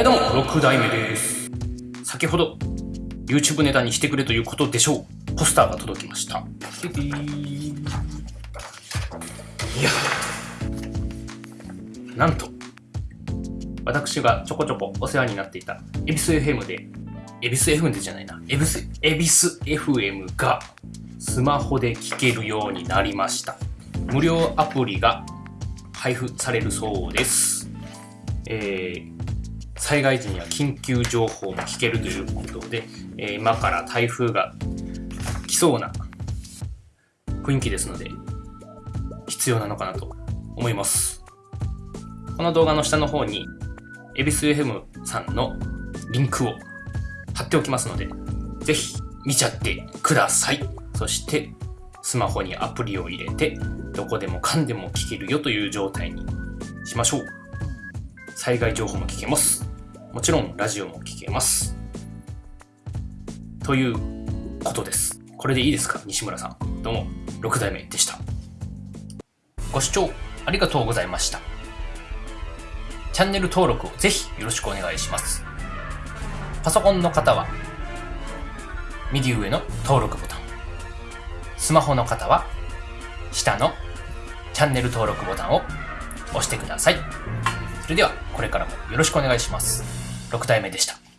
はいどうも、6代目です。先ほど、YouTube ネタにしてくれということでしょう。ポスターが届きました。いやなんと、私がちょこちょこお世話になっていた、エビス FM で、エビス FM でじゃないな、エビス、エビス FM が、スマホで聞けるようになりました。無料アプリが配布されるそうです。えー災害時には緊急情報も聞けるということで、えー今から台風が来そうな雰囲気ですので、必要なのかなと思います。この動画の下の方に、エビス FM さんのリンクを貼っておきますので、ぜひ見ちゃってください。そして、スマホにアプリを入れて、どこでもかんでも聞けるよという状態にしましょう。災害情報も聞けます。もちろんラジオも聞けます。ということです。これでいいですか？西村さん。どうも、6代目でした。ご視聴ありがとうございました。チャンネル登録をぜひよろしくお願いします。パソコンの方は、右上の登録ボタン。スマホの方は、下のチャンネル登録ボタンを押してください。それでは、これからもよろしくお願いします。6代目でした。